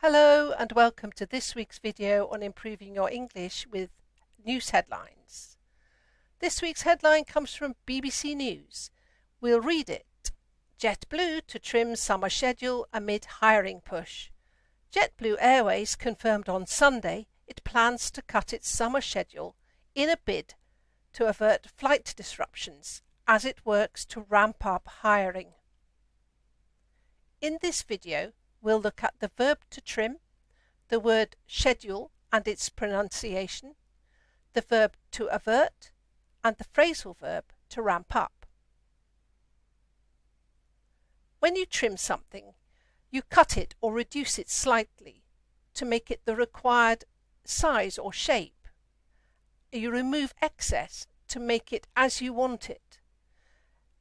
Hello and welcome to this week's video on improving your English with news headlines. This week's headline comes from BBC News. We'll read it. JetBlue to trim summer schedule amid hiring push. JetBlue Airways confirmed on Sunday it plans to cut its summer schedule in a bid to avert flight disruptions as it works to ramp up hiring. In this video, we'll look at the verb to trim, the word schedule and its pronunciation, the verb to avert, and the phrasal verb to ramp up. When you trim something, you cut it or reduce it slightly to make it the required size or shape. You remove excess to make it as you want it.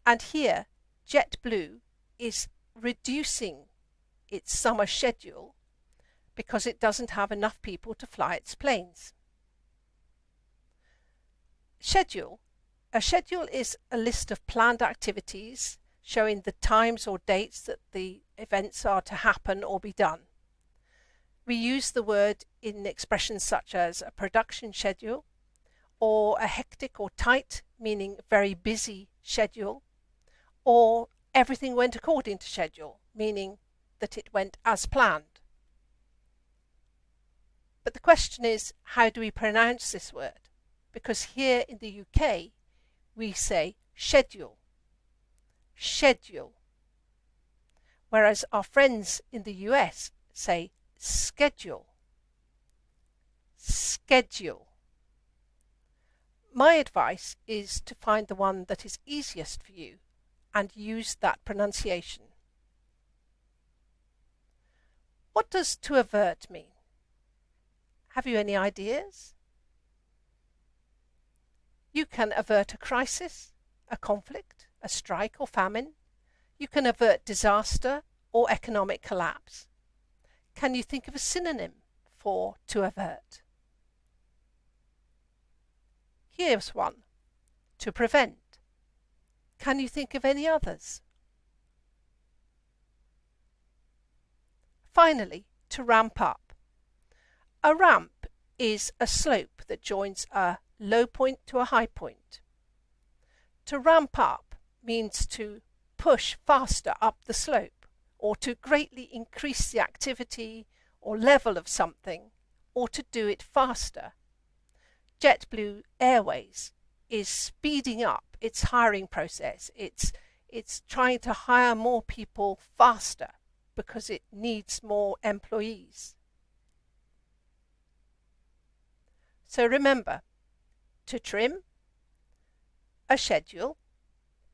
And here, JetBlue is reducing its summer schedule because it doesn't have enough people to fly its planes. Schedule. A schedule is a list of planned activities showing the times or dates that the events are to happen or be done. We use the word in expressions such as a production schedule or a hectic or tight, meaning very busy schedule, or everything went according to schedule, meaning that it went as planned. But the question is, how do we pronounce this word? Because here in the UK, we say schedule schedule. Whereas our friends in the US say schedule. Schedule. My advice is to find the one that is easiest for you and use that pronunciation. What does to avert mean? Have you any ideas? You can avert a crisis, a conflict, a strike or famine. You can avert disaster or economic collapse. Can you think of a synonym for to avert? Here's one to prevent. Can you think of any others? Finally, to ramp up. A ramp is a slope that joins a low point to a high point. To ramp up means to push faster up the slope or to greatly increase the activity or level of something or to do it faster. JetBlue Airways is speeding up its hiring process. It's, it's trying to hire more people faster because it needs more employees. So remember, to trim, a schedule,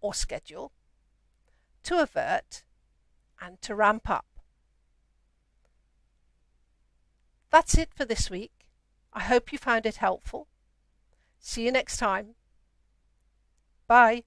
or schedule, to avert, and to ramp up. That's it for this week. I hope you found it helpful. See you next time. Bye.